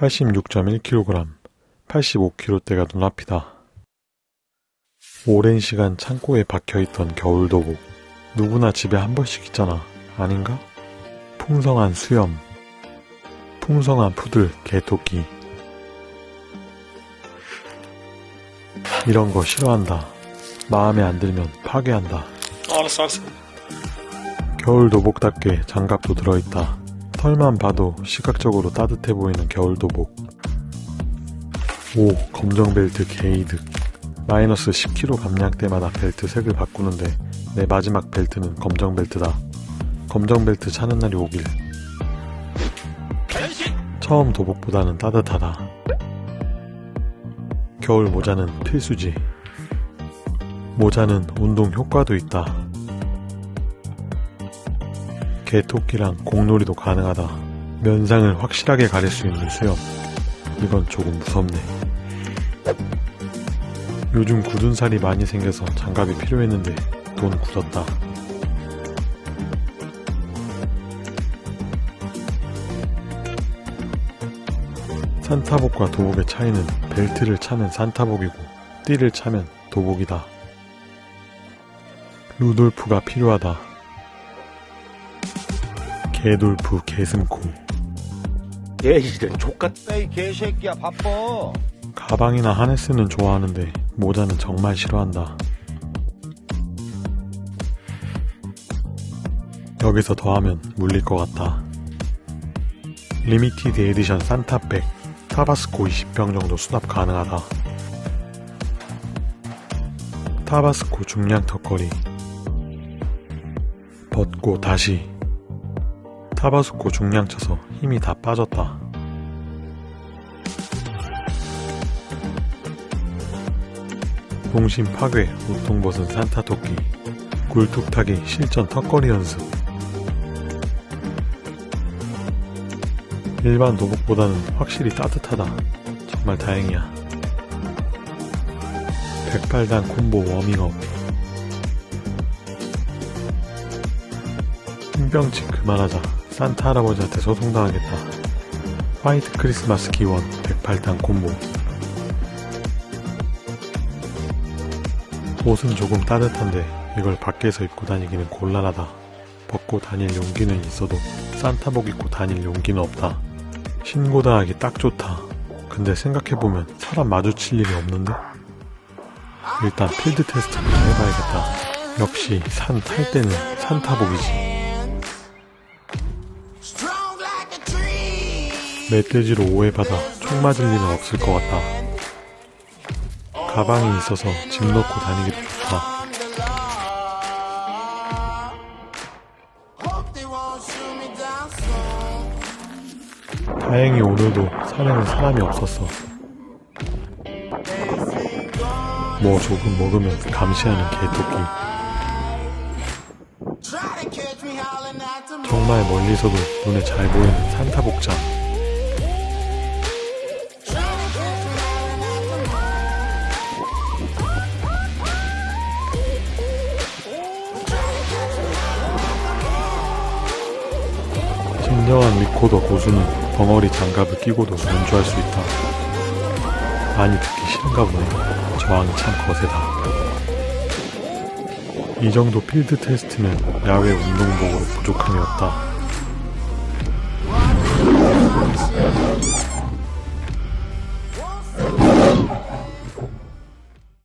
86.1kg, 85kg대가 눈앞이다. 오랜 시간 창고에 박혀있던 겨울도복. 누구나 집에 한 번씩 있잖아. 아닌가? 풍성한 수염. 풍성한 푸들, 개토끼. 이런 거 싫어한다. 마음에 안 들면 파괴한다. 알았어 알았어 겨울 도복답게 장갑도 들어있다. 털만 봐도 시각적으로 따뜻해 보이는 겨울도복. 오, 검정 벨트 게이득. 마이너스 10kg 감량 때마다 벨트 색을 바꾸는데 내 마지막 벨트는 검정 벨트다. 검정 벨트 차는 날이 오길. 처음 도복보다는 따뜻하다. 겨울 모자는 필수지. 모자는 운동 효과도 있다. 개토끼랑 공놀이도 가능하다. 면상을 확실하게 가릴 수 있는 수염. 이건 조금 무섭네. 요즘 굳은 살이 많이 생겨서 장갑이 필요했는데 돈 굳었다. 산타복과 도복의 차이는 벨트를 차면 산타복이고 띠를 차면 도복이다. 루돌프가 필요하다. 개돌프 개슴코 얘 이런 족같다 이 개새끼야 바빠 가방이나 하네스는 좋아하는데 모자는 정말 싫어한다. 여기서 더하면 물릴 것 같다. limited edition 산타bag 타바스코 20병 정도 수납 가능하다. 타바스코 중량 턱걸이 벗고 다시 타바스코 중량 쳐서 힘이 다 빠졌다. 동심 파괴, 우통 벗은 산타 토끼, 굴뚝 타기 실전 턱걸이 연습. 일반 도복보다는 확실히 따뜻하다. 정말 다행이야. 백발단 콤보 워밍업. 흰병치 그만하자. 산타 할아버지한테 소송당하겠다. 화이트 크리스마스 기원 108단 콤보. 옷은 조금 따뜻한데 이걸 밖에서 입고 다니기는 곤란하다. 벗고 다닐 용기는 있어도 산타복 입고 다닐 용기는 없다. 신고 당하기 딱 좋다. 근데 생각해보면 사람 마주칠 일이 없는데? 일단 필드 테스트부터 해봐야겠다. 역시 산 탈 때는 산타복이지. 멧돼지로 오해받아 총 맞을 일은 없을 것 같다. 가방이 있어서 짐 넣고 다니기도 좋다. 다행히 오늘도 산에는 사람이 없었어. 뭐 조금 먹으면 감시하는 개토끼. 정말 멀리서도 눈에 잘 보이는 산타 복장. 진정한 미코더 고수는 벙어리 장갑을 끼고도 연주할 수 있다. 많이 듣기 싫은가 보네. 저항이 참 거세다. 이 정도 필드 테스트면 야외 운동복으로 부족함이 없다.